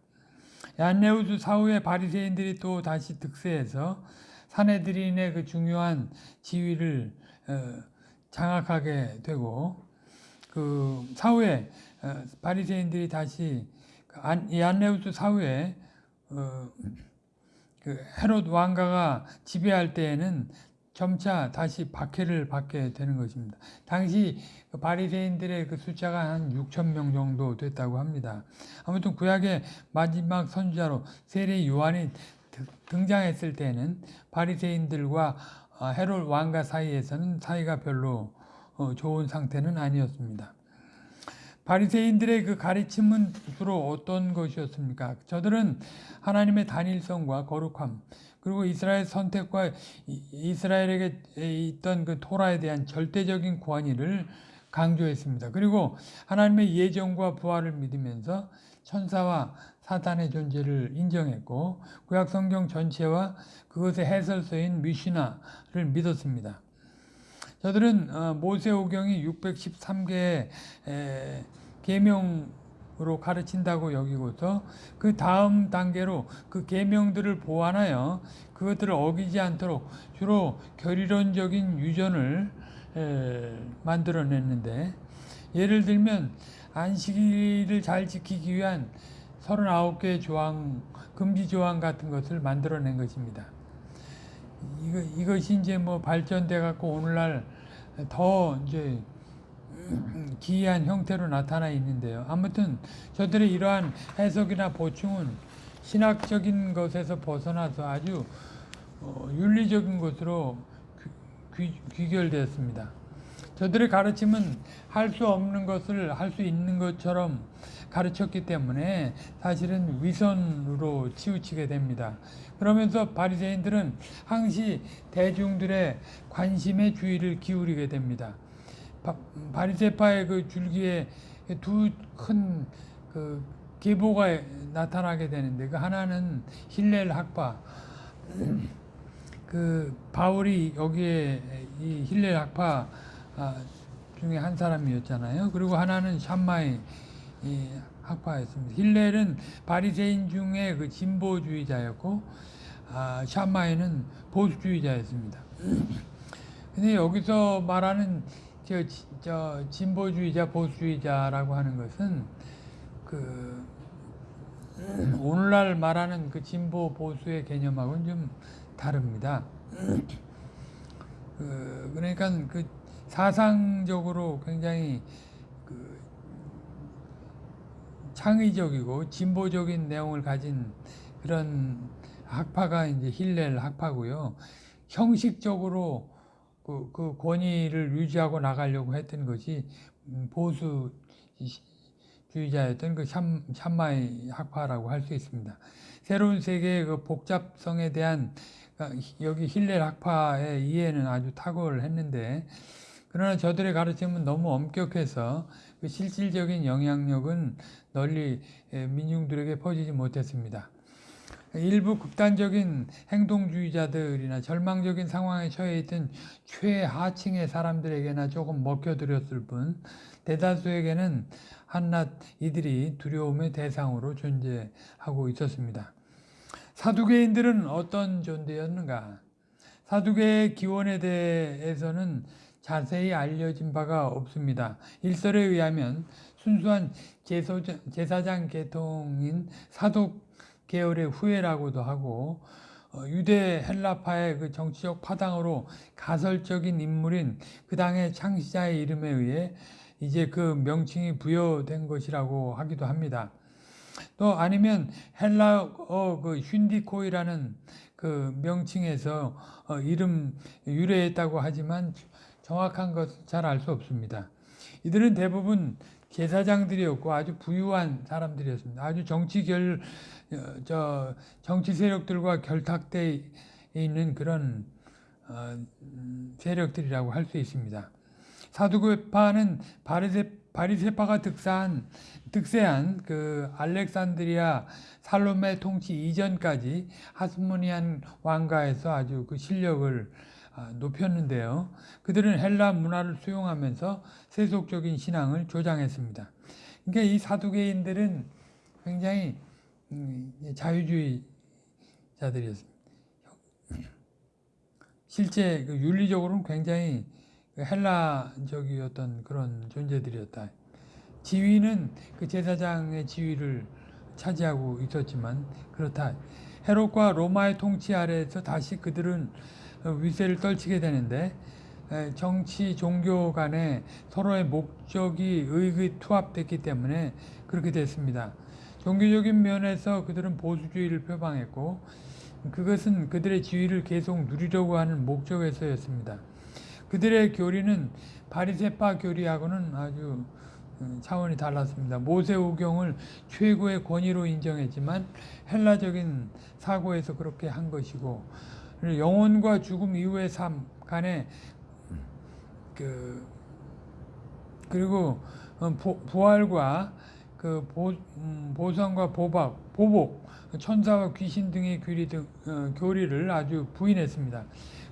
얀네우스 사후에 바리새인들이 또 다시 득세해서 사내들인의 그 중요한 지위를 어, 장악하게 되고 그 사후에 어, 바리새인들이 다시 그 얀네우스 사후에 그 헤롯 왕가가 지배할 때에는 점차 다시 박해를 받게 되는 것입니다. 당시 그 바리새인들의 그 숫자가 한 6천 명 정도 됐다고 합니다. 아무튼 구약의 마지막 선지자로 세례 요한이 등장했을 때는 바리새인들과 아, 헤롯 왕가 사이에서는 사이가 별로 어, 좋은 상태는 아니었습니다. 바리새인들의 그 가르침은 주로 어떤 것이었습니까? 저들은 하나님의 단일성과 거룩함, 그리고 이스라엘 선택과 이스라엘에게 있던 그 토라에 대한 절대적인 권위를 강조했습니다. 그리고 하나님의 예정과 부활을 믿으면서 천사와 사탄의 존재를 인정했고 구약 성경 전체와 그것의 해설서인 미시나를 믿었습니다. 저들은 어, 모세오경이 613개의 계명 으로 가르친다고 여기고서 그 다음 단계로 그 계명들을 보완하여 그것들을 어기지 않도록 주로 결의론적인 유전을 만들어냈는데 예를 들면 안식일을 잘 지키기 위한 39개의 조항, 금지 조항 같은 것을 만들어낸 것입니다. 이거 이것이 이제 뭐 발전돼 갖고 오늘날 더 이제 기이한 형태로 나타나 있는데요. 아무튼 저들의 이러한 해석이나 보충은 신학적인 것에서 벗어나서 아주 어, 윤리적인 것으로 귀, 귀, 귀결되었습니다. 저들의 가르침은 할 수 없는 것을 할 수 있는 것처럼 가르쳤기 때문에 사실은 위선으로 치우치게 됩니다. 그러면서 바리새인들은 항시 대중들의 관심의 주의를 기울이게 됩니다. 바, 바리새파의 그 줄기에 두 큰 그 계보가 나타나게 되는데 그 하나는 힐렐 학파 그 바울이 여기에 이 힐렐 학파 아, 중에 한 사람이었잖아요. 그리고 하나는 샴마이 이 학파였습니다. 힐렐은 바리새인 중에 그 진보주의자였고 아, 샴마이는 보수주의자였습니다. 근데 여기서 말하는 저, 저 진보주의자, 보수주의자라고 하는 것은 그 오늘날 말하는 그 진보 보수의 개념하고는 좀 다릅니다. 그 그러니까 그 사상적으로 굉장히 그 창의적이고 진보적인 내용을 가진 그런 학파가 이제 힐렐 학파고요. 형식적으로 그, 그 권위를 유지하고 나가려고 했던 것이 보수주의자였던 그 샴, 샴마이 학파라고 할 수 있습니다. 새로운 세계의 그 복잡성에 대한 여기 힐렐 학파의 이해는 아주 탁월했는데 그러나 저들의 가르침은 너무 엄격해서 그 실질적인 영향력은 널리 민중들에게 퍼지지 못했습니다. 일부 극단적인 행동주의자들이나 절망적인 상황에 처해 있던 최하층의 사람들에게나 조금 먹혀들었을 뿐 대다수에게는 한낱 이들이 두려움의 대상으로 존재하고 있었습니다. 사두개인들은 어떤 존재였는가? 사두개의 기원에 대해서는 자세히 알려진 바가 없습니다. 일설에 의하면 순수한 제사장 계통인 사독 계열의 후예라고도 하고 어, 유대 헬라파의 그 정치적 파당으로 가설적인 인물인 그 당의 창시자의 이름에 의해 이제 그 명칭이 부여된 것이라고 하기도 합니다. 또 아니면 헬라어 그 슌디코이라는 그 명칭에서 어 이름 유래했다고 하지만 정확한 것잘알 수 없습니다. 이들은 대부분 제사장들이었고 아주 부유한 사람들이었습니다. 아주 정치 결, 어, 저, 정치 세력들과 결탁돼 있는 그런, 어, 음, 세력들이라고 할 수 있습니다. 사두교파는 바리세, 바리세파가 득사한, 득세한 그 알렉산드리아 살로메 통치 이전까지 하스모니안 왕가에서 아주 그 실력을 아, 높였는데요. 그들은 헬라 문화를 수용하면서 세속적인 신앙을 조장했습니다. 그러니까 이 사두개인들은 굉장히 음, 자유주의자들이었습니다. 실제 그 윤리적으로는 굉장히 그 헬라적이었던 그런 존재들이었다. 지위는 그 제사장의 지위를 차지하고 있었지만 그렇다. 헤롯과 로마의 통치 아래에서 다시 그들은 위세를 떨치게 되는데 정치, 종교 간에 서로의 목적이 의기투합됐기 때문에 그렇게 됐습니다. 종교적인 면에서 그들은 보수주의를 표방했고 그것은 그들의 지위를 계속 누리려고 하는 목적에서였습니다. 그들의 교리는 바리세파 교리하고는 아주 음, 차원이 달랐습니다. 모세오경을 최고의 권위로 인정했지만 헬라적인 사고에서 그렇게 한 것이고 영혼과 죽음 이후의 삶 간에 그 그리고 어, 부활과 그 보, 음, 보상과 보박, 보복, 천사와 귀신 등의 교리 등, 어, 교리를 아주 부인했습니다.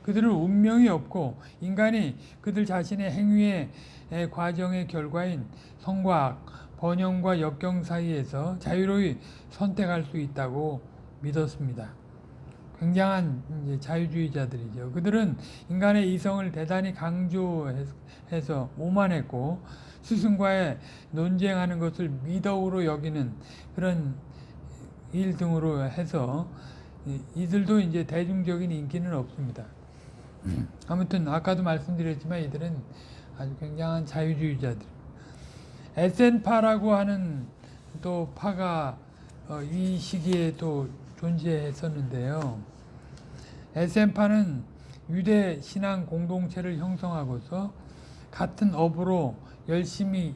그들은 운명이 없고 인간이 그들 자신의 행위의 과정의 결과인 성과 번영과 역경 사이에서 자유로이 선택할 수 있다고 믿었습니다. 굉장한 자유주의자들이죠. 그들은 인간의 이성을 대단히 강조해서 오만했고 스승과의 논쟁하는 것을 미덕으로 여기는 그런 일 등으로 해서 이- 이들도 이제 대중적인 인기는 없습니다. 아무튼 아까도 말씀드렸지만 이들은 아주 굉장한 자유주의자들. 에센파라고 하는 또 파가 어, 이 시기에 또 존재했었는데요. 에센파는 유대 신앙 공동체를 형성하고서 같은 업으로 열심히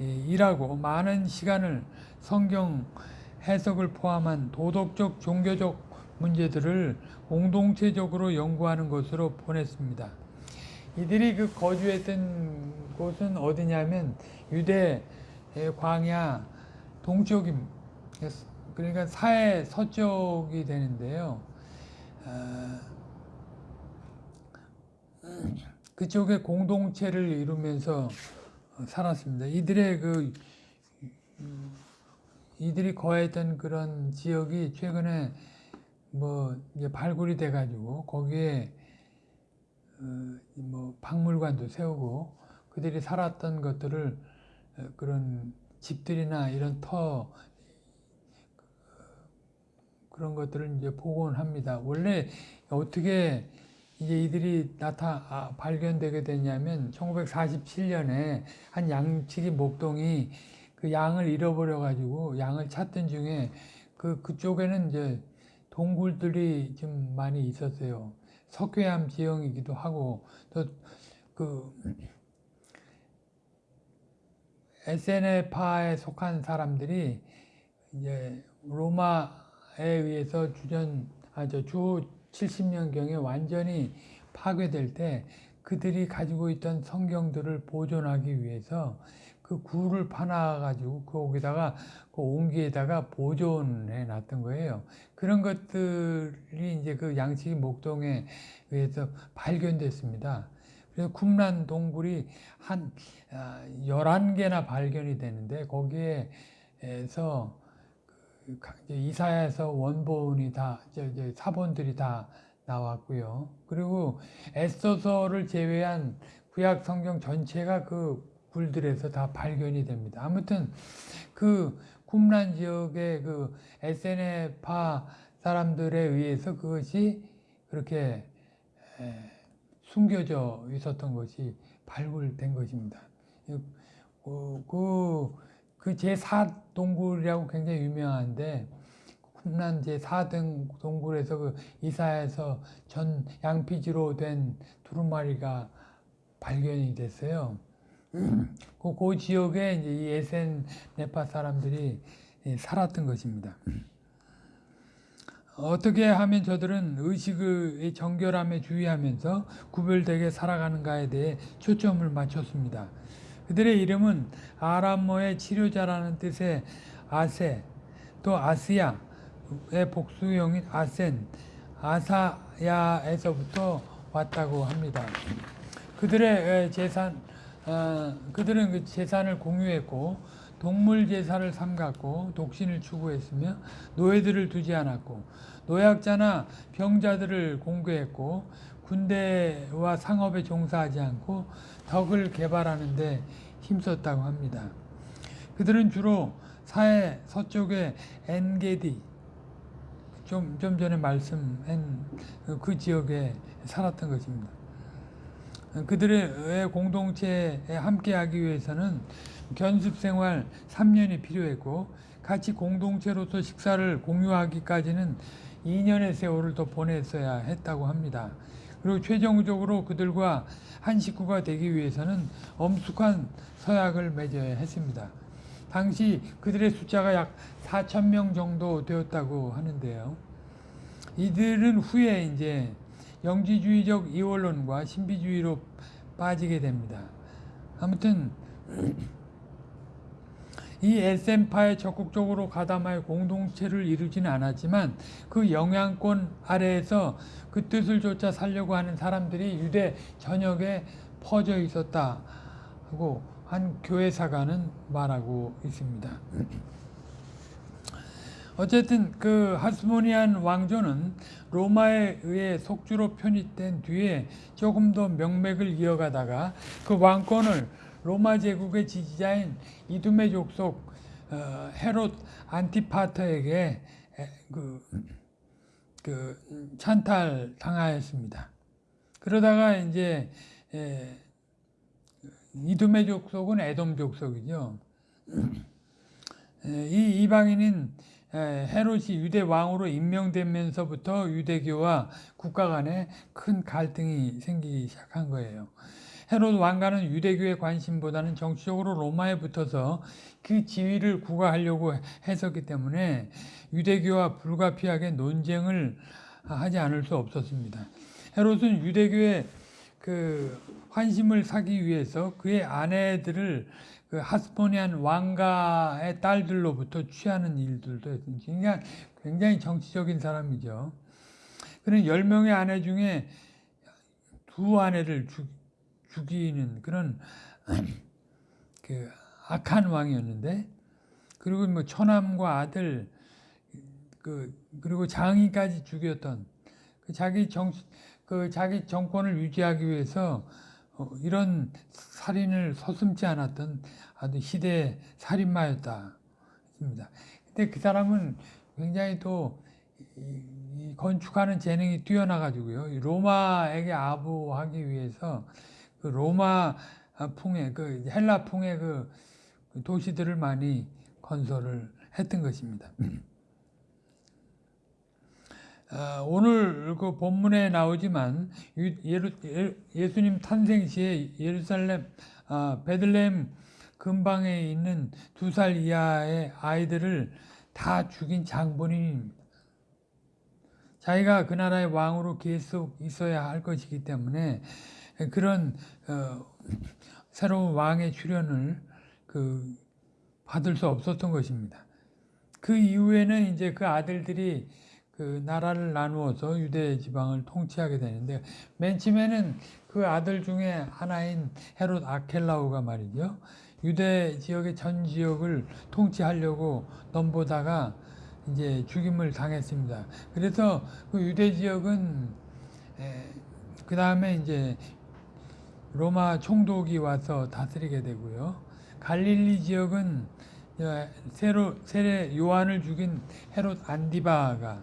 예, 일하고 많은 시간을 성경 해석을 포함한 도덕적 종교적 문제들을 공동체적으로 연구하는 것으로 보냈습니다. 이들이 그 거주했던 곳은 어디냐면 유대 광야 동쪽임 그러니까 사해 서쪽이 되는데요. 아, 그쪽에 공동체를 이루면서 살았습니다. 이들의 그 음, 이들이 거했던 그런 지역이 최근에 뭐 발굴이 돼가지고 거기에 어, 뭐 박물관도 세우고 그들이 살았던 것들을 어, 그런 집들이나 이런 터 그런 것들을 이제 복원합니다. 원래 어떻게 이제 이들이 나타 아, 발견되게 됐냐면 1947년에 한 양치기 목동이 그 양을 잃어버려 가지고 양을 찾던 중에 그 그쪽에는 이제 동굴들이 좀 많이 있었어요. 석회암 지형이기도 하고 또그 에세네파에 속한 사람들이 이제 로마에 의해서 주전 아저 주 70년경에 완전히 파괴될 때 그들이 가지고 있던 성경들을 보존하기 위해서 그 굴을 파놔가지고 거기다가 그 옹기에다가 보존해 놨던 거예요. 그런 것들이 이제 그 양치기 목동에 의해서 발견됐습니다. 그래서 쿰란 동굴이 한 11개나 아, 발견이 되는데 거기에서 그 이사야에서 원본이 다, 이제 사본들이 다 나왔고요. 그리고 에스더서를 제외한 구약 성경 전체가 그 굴들에서 다 발견이 됩니다. 아무튼 그 쿰란 지역의 그 에세네파 사람들에 의해서 그것이 그렇게 숨겨져 있었던 것이 발굴된 것입니다. 그, 그, 그 제4동굴이라고 굉장히 유명한데, 쿰란 제4등 동굴에서 그 이사에서 전 양피지로 된 두루마리가 발견이 됐어요. 그, 그 지역에 이제 이 에센 네파 사람들이 살았던 것입니다. 어떻게 하면 저들은 의식의 정결함에 주의하면서 구별되게 살아가는가에 대해 초점을 맞췄습니다. 그들의 이름은 아람어의 치료자라는 뜻의 아세, 또 아스야의 복수형인 아센, 아사야에서부터 왔다고 합니다. 그들의 재산, 어, 그들은 그 재산을 공유했고 동물 제사를 삼갔고 독신을 추구했으며 노예들을 두지 않았고 노약자나 병자들을 공개했고 군대와 상업에 종사하지 않고 덕을 개발하는 데 힘썼다고 합니다. 그들은 주로 사해 서쪽의 엔게디 좀, 좀 전에 말씀한 그 지역에 살았던 것입니다. 그들의 공동체에 함께하기 위해서는 견습 생활 3년이 필요했고 같이 공동체로서 식사를 공유하기까지는 2년의 세월을 더 보냈어야 했다고 합니다. 그리고 최종적으로 그들과 한 식구가 되기 위해서는 엄숙한 서약을 맺어야 했습니다. 당시 그들의 숫자가 약 4천 명 정도 되었다고 하는데요. 이들은 후에 이제 영지주의적 이원론과 신비주의로 빠지게 됩니다. 아무튼 이 SM파에 적극적으로 가담하여 공동체를 이루지는 않았지만 그 영향권 아래에서 그 뜻을 쫓아 살려고 하는 사람들이 유대 전역에 퍼져 있었다고 한 교회사가는 말하고 있습니다. 어쨌든 그 하스모니안 왕조는 로마에 의해 속주로 편입된 뒤에 조금 더 명맥을 이어가다가 그 왕권을 로마 제국의 지지자인 이두메 족속 어, 헤롯 안티파터에게 그 그 찬탈 당하였습니다. 그러다가 이제 에, 이두메 족속은 에돔 족속이죠. 에, 이 이방인은 에, 헤롯이 유대 왕으로 임명되면서부터 유대교와 국가 간에 큰 갈등이 생기기 시작한 거예요. 헤롯 왕가는 유대교의 관심보다는 정치적으로 로마에 붙어서 그 지위를 구가하려고 했었기 때문에 유대교와 불가피하게 논쟁을 하지 않을 수 없었습니다. 헤롯은 유대교의 그 환심을 사기 위해서 그의 아내들을 그 하스포니안 왕가의 딸들로부터 취하는 일들도 했습니다. 그러니까 굉장히 정치적인 사람이죠. 그는 10명의 아내 중에 두 아내를 죽, 죽이는 그런 그 악한 왕이었는데 그리고 뭐 처남과 아들 그 그리고 장인까지 죽였던 그 자기 정 그 자기 정권을 유지하기 위해서 어, 이런 살인을 서슴지 않았던 아주 시대 살인마였다 했습니다. 근데 그 사람은 굉장히 또 건축하는 재능이 뛰어나가지고요. 로마에게 아부하기 위해서 그 로마 풍의 그 헬라 풍의 그 도시들을 많이 건설을 했던 것입니다. 아, 오늘 그 본문에 나오지만 예루, 예수님 탄생 시에 예루살렘 아, 베들레헴 근방에 있는 두 살 이하의 아이들을 다 죽인 장본인입니다. 자기가 그 나라의 왕으로 계속 있어야 할 것이기 때문에 그런 어, 새로운 왕의 출현을 그 받을 수 없었던 것입니다. 그 이후에는 이제 그 아들들이 그 나라를 나누어서 유대 지방을 통치하게 되는데 맨 처음에는 그 아들 중에 하나인 헤롯 아켈라우가 말이죠. 유대 지역의 전 지역을 통치하려고 넘보다가 이제 죽임을 당했습니다. 그래서 그 유대 지역은 그 다음에 이제 로마 총독이 와서 다스리게 되고요. 갈릴리 지역은 세로, 세례 요한을 죽인 헤롯 안디바가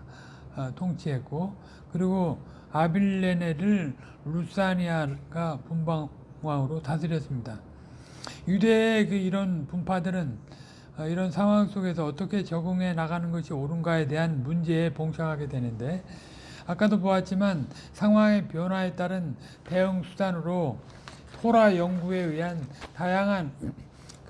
어, 통치했고 그리고 아빌레네를 루사니아가 분방왕으로 다스렸습니다. 유대의 그 이런 분파들은 어, 이런 상황 속에서 어떻게 적응해 나가는 것이 옳은가에 대한 문제에 봉착하게 되는데 아까도 보았지만 상황의 변화에 따른 대응 수단으로 토라 연구에 의한 다양한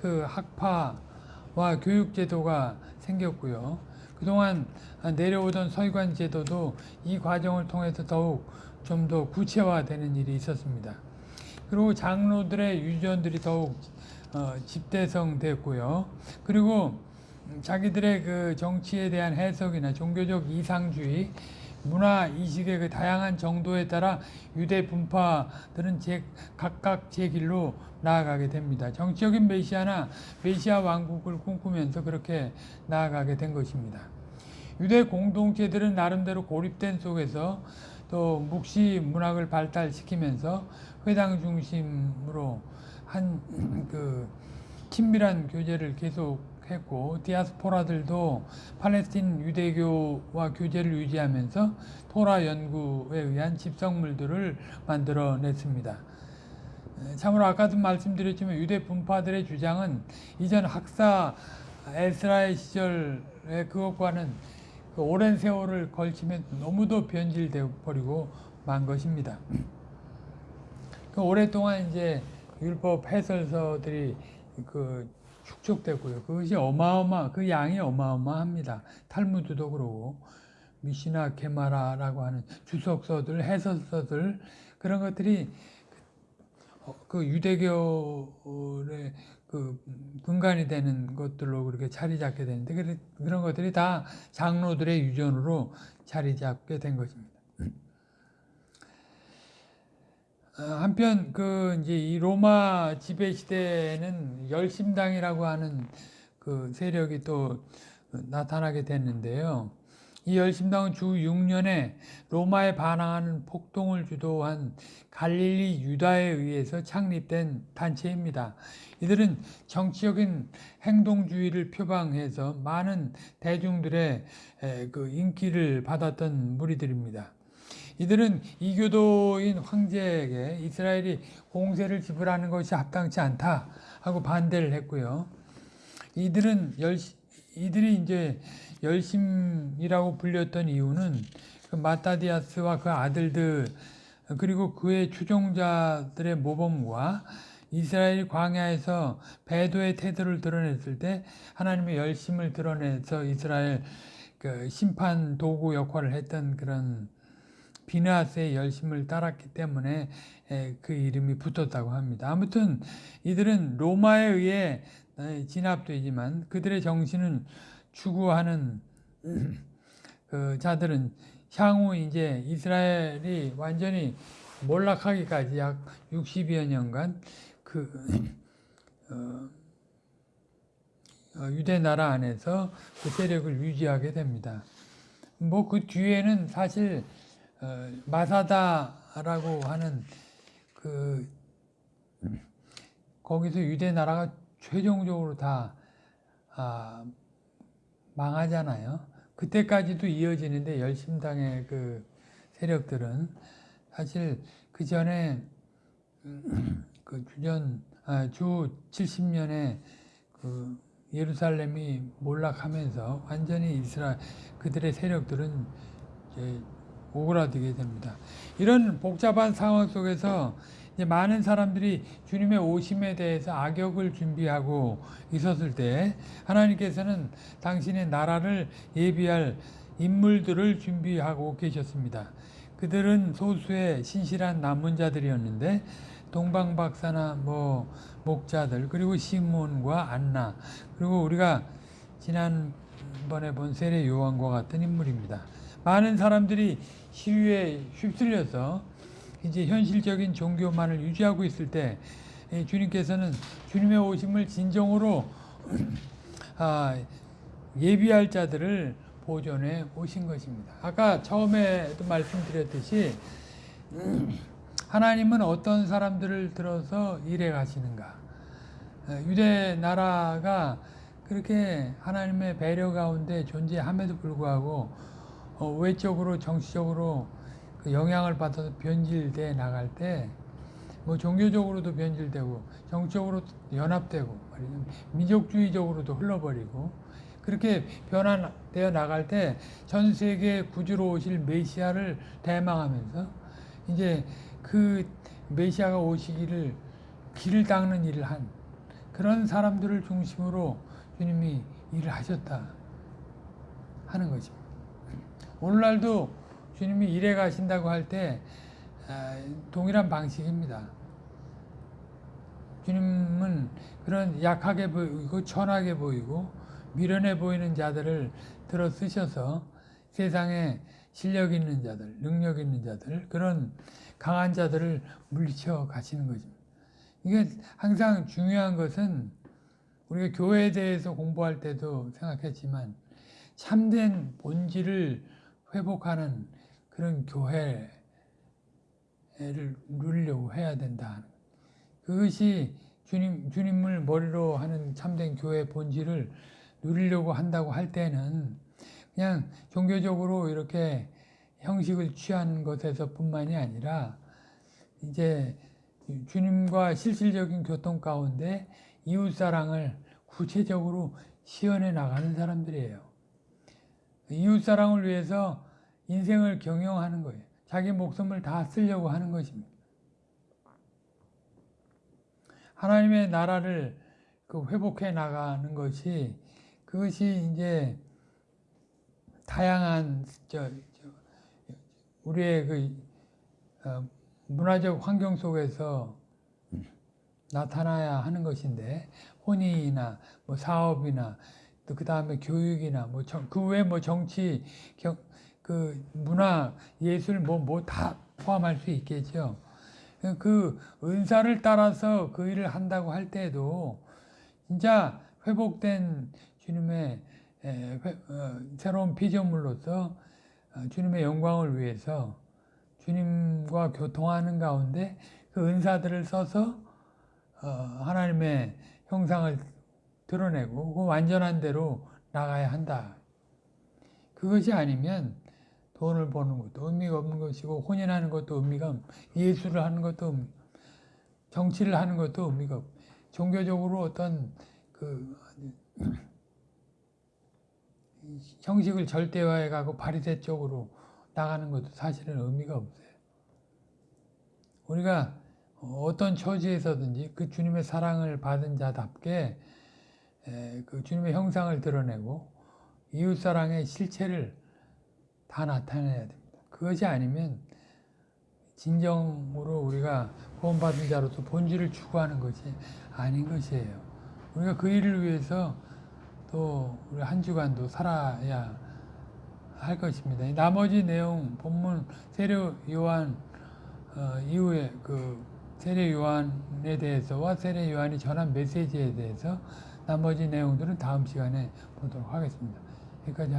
그 학파와 교육 제도가 생겼고요. 그동안 내려오던 서기관 제도도 이 과정을 통해서 더욱 좀 더 구체화되는 일이 있었습니다. 그리고 장로들의 유전들이 더욱 어, 집대성됐고요. 그리고 자기들의 그 정치에 대한 해석이나 종교적 이상주의, 문화 이식의 그 다양한 정도에 따라 유대 분파들은 제, 각각 제 길로 나아가게 됩니다. 정치적인 메시아나 메시아 왕국을 꿈꾸면서 그렇게 나아가게 된 것입니다. 유대 공동체들은 나름대로 고립된 속에서 또 묵시 문학을 발달시키면서 회당 중심으로 한 그 친밀한 교제를 계속 했고 디아스포라들도 팔레스틴 유대교와 교제를 유지하면서 토라 연구에 의한 집성물들을 만들어냈습니다. 참으로 아까도 말씀드렸지만 유대 분파들의 주장은 이전 학사 에스라의 시절의 그것과는 그 오랜 세월을 걸치면 너무도 변질되어 버리고 만 것입니다. 그 오랫동안 이제 율법 해설서들이 그 축적됐고요. 그것이 어마어마, 그 양이 어마어마합니다. 탈무드도 그러고, 미시나 게마라라고 하는 주석서들, 해설서들, 그런 것들이 그 유대교의 그 근간이 되는 것들로 그렇게 자리 잡게 되는데 그런 것들이 다 장로들의 유전으로 자리 잡게 된 것입니다. 어, 한편 그 이제 이 로마 지배 시대에는 열심당이라고 하는 그 세력이 또 나타나게 됐는데요. 이 열심당은 주 6년에 로마에 반항하는 폭동을 주도한 갈릴리 유다에 의해서 창립된 단체입니다. 이들은 정치적인 행동주의를 표방해서 많은 대중들의 에, 그 인기를 받았던 무리들입니다. 이들은 이교도인 황제에게 이스라엘이 공세를 지불하는 것이 합당치 않다 하고 반대를 했고요. 이들은 열 이들이 이제 열심이라고 불렸던 이유는 그 마타디아스와 그 아들들 그리고 그의 추종자들의 모범과 이스라엘 광야에서 배도의 태도를 드러냈을 때 하나님의 열심을 드러내서 이스라엘 그 심판 도구 역할을 했던 그런 비나스의 열심을 따랐기 때문에 에, 그 이름이 붙었다고 합니다. 아무튼 이들은 로마에 의해 에, 진압되지만 그들의 정신은 추구하는 그 자들은 향후 이제 이스라엘이 완전히 몰락하기까지 약 60여 년간 그 어, 어, 유대 나라 안에서 그 세력을 유지하게 됩니다. 뭐 그 뒤에는 사실 어, 마사다라고 하는 그 거기서 유대 나라가 최종적으로 다 아, 망하잖아요. 그때까지도 이어지는데 열심당의 그 세력들은 사실 그 전에 그 주전 아, 주 70년에 그 예루살렘이 몰락하면서 완전히 이스라엘 그들의 세력들은 오그라들게 됩니다. 이런 복잡한 상황 속에서 많은 사람들이 주님의 오심에 대해서 악역을 준비하고 있었을 때 하나님께서는 당신의 나라를 예비할 인물들을 준비하고 계셨습니다. 그들은 소수의 신실한 남은 자들이었는데 동방 박사나 뭐 목자들 그리고 시몬과 안나 그리고 우리가 지난번에 본 세례 요한과 같은 인물입니다. 많은 사람들이 시위에 휩쓸려서 이제 현실적인 종교만을 유지하고 있을 때 주님께서는 주님의 오심을 진정으로 아, 예비할 자들을 보존해 오신 것입니다. 아까 처음에도 말씀드렸듯이 하나님은 어떤 사람들을 들어서 일해 가시는가? 유대 나라가 그렇게 하나님의 배려 가운데 존재함에도 불구하고 어, 외적으로 정치적으로 그 영향을 받아서 변질돼 나갈 때 뭐 종교적으로도 변질되고 정적으로 연합되고 민족주의적으로도 흘러버리고 그렇게 변화되어 나갈 때 전 세계 구주로 오실 메시아를 대망하면서 이제 그 메시아가 오시기를 길을 닦는 일을 한 그런 사람들을 중심으로 주님이 일을 하셨다 하는 것입니다. 오늘날도 주님이 일해 가신다고 할 때 동일한 방식입니다. 주님은 그런 약하게 보이고 천하게 보이고 미련해 보이는 자들을 들어 쓰셔서 세상에 실력 있는 자들, 능력 있는 자들, 그런 강한 자들을 물리쳐 가시는 거죠. 이게 항상 중요한 것은 우리가 교회에 대해서 공부할 때도 생각했지만 참된 본질을 회복하는 그런 교회를 누리려고 해야 된다. 그것이 주님, 주님을 머리로 하는 참된 교회 본질을 누리려고 한다고 할 때는 그냥 종교적으로 이렇게 형식을 취하는 것에서 뿐만이 아니라 이제 주님과 실질적인 교통 가운데 이웃사랑을 구체적으로 시연해 나가는 사람들이에요. 이웃사랑을 위해서 인생을 경영하는 거예요. 자기 목숨을 다 쓰려고 하는 것입니다. 하나님의 나라를 그 회복해 나가는 것이 그것이 이제 다양한 저, 저 우리의 그 어, 문화적 환경 속에서 나타나야 하는 것인데 혼인이나 뭐 사업이나 또 그 다음에 교육이나 뭐그 외에 뭐 정치 경, 그 문화 예술 뭐 뭐 다 포함할 수 있겠죠. 그 은사를 따라서 그 일을 한다고 할 때도 진짜 회복된 주님의 에, 회- 어, 새로운 피조물로서 어, 주님의 영광을 위해서 주님과 교통하는 가운데 그 은사들을 써서 어, 하나님의 형상을 드러내고 그 완전한 대로 나가야 한다. 그것이 아니면 돈을 버는 것도 의미가 없는 것이고 혼인하는 것도 의미가 없, 예술을 하는 것도 정치를 하는 것도 의미가 없. 종교적으로 어떤 그 형식을 절대화해 가고 바리새 쪽으로 나가는 것도 사실은 의미가 없어요. 우리가 어떤 처지에서든지 그 주님의 사랑을 받은 자답게 에, 그 주님의 형상을 드러내고 이웃 사랑의 실체를 다 나타내야 됩니다. 그것이 아니면 진정으로 우리가 구원받은 자로서 본질을 추구하는 것이 아닌 것이에요. 우리가 그 일을 위해서 또 우리 한 주간도 살아야 할 것입니다. 이 나머지 내용 본문 세례 요한 어, 이후에 그 세례 요한에 대해서와 세례 요한이 전한 메시지에 대해서 나머지 내용들은 다음 시간에 보도록 하겠습니다. 여기까지.